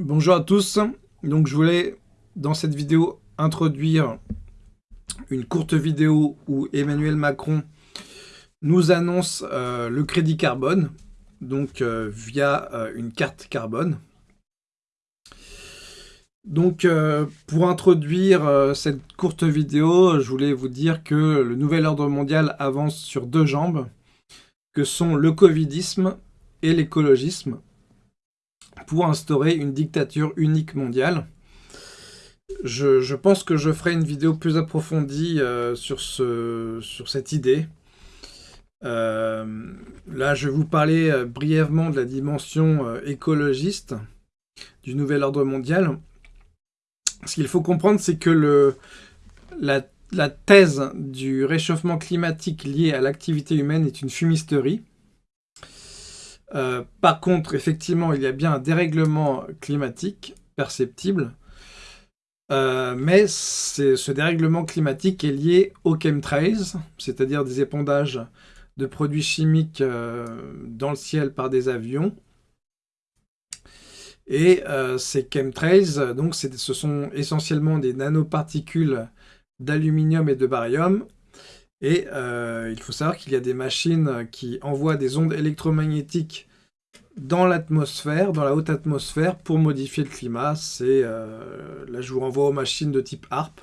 Bonjour à tous, donc je voulais dans cette vidéo introduire une courte vidéo où Emmanuel Macron nous annonce euh, le crédit carbone, donc euh, via euh, une carte carbone. Donc pour introduire cette courte vidéo, je voulais vous dire que le nouvel ordre mondial avance sur deux jambes, que sont le covidisme et l'écologisme pour instaurer une dictature unique mondiale. Je, pense que je ferai une vidéo plus approfondie euh, sur, ce, sur cette idée. Euh, là, je vais vous parler euh, brièvement de la dimension écologiste du nouvel ordre mondial. Ce qu'il faut comprendre, c'est que la, la thèse du réchauffement climatique lié à l'activité humaine est une fumisterie. Euh, par contre, effectivement, il y a bien un dérèglement climatique perceptible, euh, mais ce dérèglement climatique est lié aux chemtrails, c'est-à-dire des épandages de produits chimiques euh, dans le ciel par des avions. Et ces chemtrails, donc, ce sont essentiellement des nanoparticules d'aluminium et de barium et euh, il faut savoir qu'il y a des machines qui envoient des ondes électromagnétiques dans l'atmosphère, dans la haute atmosphère, pour modifier le climat. C'est euh, Là, je vous renvoie aux machines de type HARP.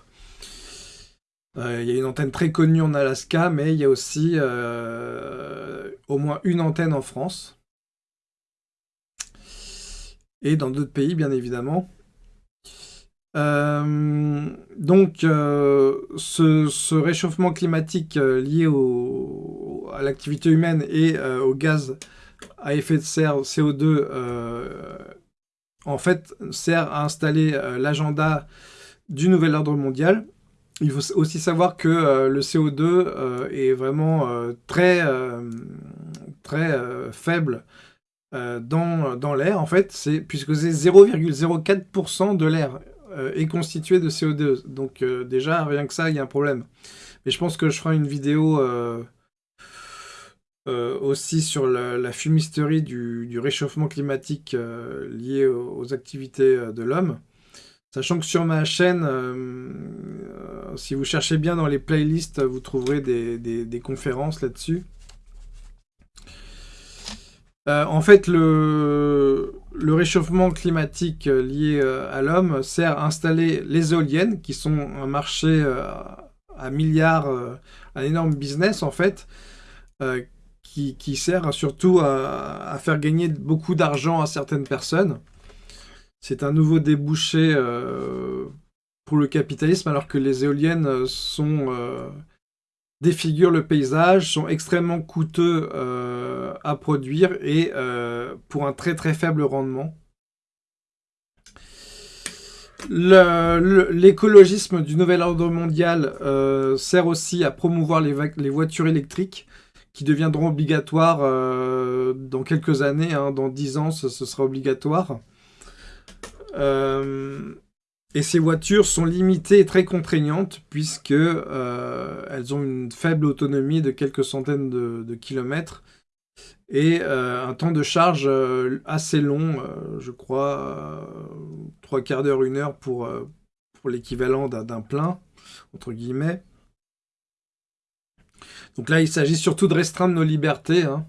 Euh, il y a une antenne très connue en Alaska, mais il y a aussi au moins une antenne en France. Et dans d'autres pays, bien évidemment. Euh, donc, euh, ce, réchauffement climatique euh, lié à l'activité humaine et au gaz à effet de serre CO2, en fait, sert à installer l'agenda du nouvel ordre mondial. Il faut aussi savoir que le CO2 est vraiment très, très faible dans, dans l'air, en fait, puisque c'est 0,04% de l'air euh, est constitué de CO2. Donc euh, déjà, rien que ça, il y a un problème. Mais je pense que je ferai une vidéo euh, aussi sur la, fumisterie du, réchauffement climatique lié aux, activités de l'homme. Sachant que sur ma chaîne, si vous cherchez bien dans les playlists, vous trouverez des conférences là-dessus. en fait, le, le réchauffement climatique euh, lié euh, à l'homme sert à installer les éoliennes, qui sont un marché euh, à milliards, un énorme business en fait, qui, sert surtout à, faire gagner beaucoup d'argent à certaines personnes. C'est un nouveau débouché pour le capitalisme, alors que les éoliennes sont défigurent le paysage, sont extrêmement coûteux euh, à produire et euh, pour un très très faible rendement. L'écologisme du nouvel ordre mondial euh, sert aussi à promouvoir les, voitures électriques qui deviendront obligatoires dans quelques années, hein, dans 10 ans ce sera obligatoire. Et ces voitures sont limitées et très contraignantes puisque euh, elles ont une faible autonomie de quelques centaines de, kilomètres et euh, un temps de charge euh, assez long, je crois, trois quarts d'heure, une heure pour, pour l'équivalent d'un plein, entre guillemets. Donc là, il s'agit surtout de restreindre nos libertés. Hein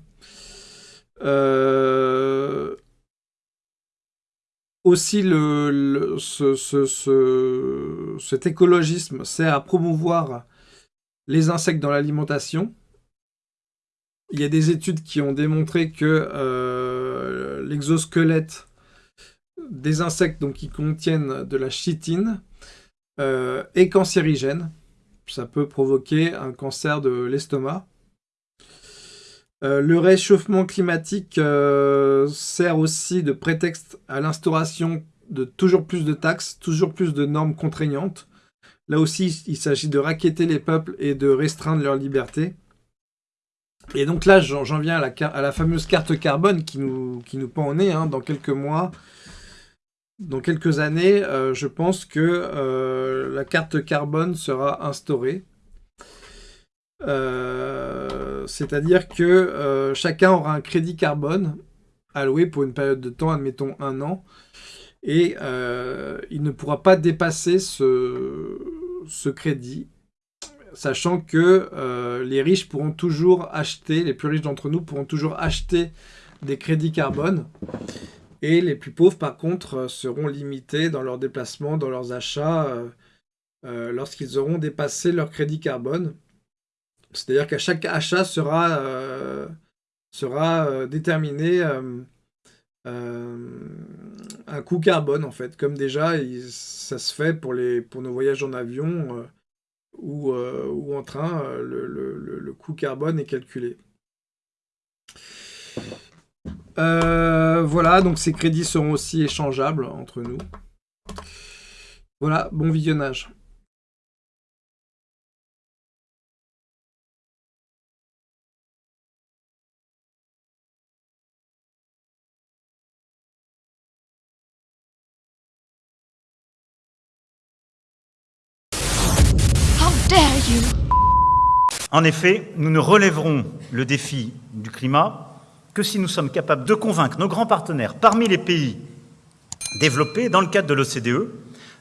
aussi le, cet écologisme sert à promouvoir les insectes dans l'alimentation. Il y a des études qui ont démontré que euh, l'exosquelette des insectes donc, qui contiennent de la chitine euh, est cancérigène. Ça peut provoquer un cancer de l'estomac. Euh, le réchauffement climatique euh, sert aussi de prétexte à l'instauration de toujours plus de taxes, toujours plus de normes contraignantes. Là aussi, il s'agit de raqueter les peuples et de restreindre leur liberté. Et donc là, j'en viens à la, fameuse carte carbone qui nous, pend au nez hein, dans quelques mois. Dans quelques années, euh, je pense que la carte carbone sera instaurée. Euh, c'est-à-dire que euh, chacun aura un crédit carbone alloué pour une période de temps, admettons un an. Et il ne pourra pas dépasser ce crédit, sachant que les riches pourront toujours acheter, les plus riches d'entre nous pourront toujours acheter des crédits carbone. Et les plus pauvres, par contre, seront limités dans leurs déplacements, dans leurs achats, lorsqu'ils auront dépassé leur crédit carbone. C'est-à-dire qu'à chaque achat sera, euh, sera euh, déterminé euh, un coût carbone, en fait. Comme déjà, ça se fait pour, les, pour nos voyages en avion ou, ou, en train, le, le, coût carbone est calculé. voilà, donc ces crédits seront aussi échangeables entre nous. Voilà, bon visionnage. En effet, nous ne relèverons le défi du climat que si nous sommes capables de convaincre nos grands partenaires parmi les pays développés, dans le cadre de l'OCDE,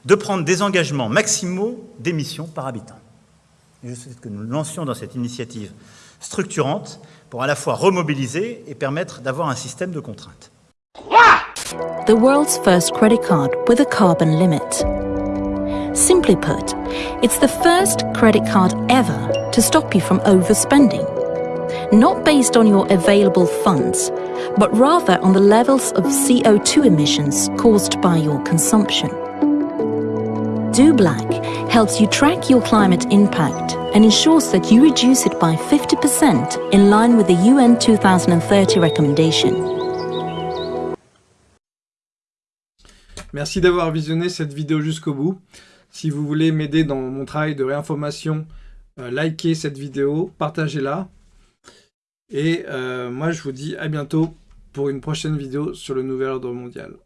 de prendre des engagements maximaux d'émissions par habitant. je souhaite que nous lancions dans cette initiative structurante pour à la fois remobiliser et permettre d'avoir un système de contraintes. The world's first credit card with a carbon limit. Simply put, it's the first credit card ever to stop you from overspending. Not based on your available funds, but rather on the levels of CO2 emissions caused by your consumption. Do Black helps you track your climate impact and ensures that you reduce it by 50% in line with the UN 2030 recommendation. Merci d'avoir visionné cette vidéo jusqu'au bout. Si vous voulez m'aider dans mon travail de réinformation, euh, likez cette vidéo, partagez-la. Et euh, moi, je vous dis à bientôt pour une prochaine vidéo sur le nouvel ordre mondial.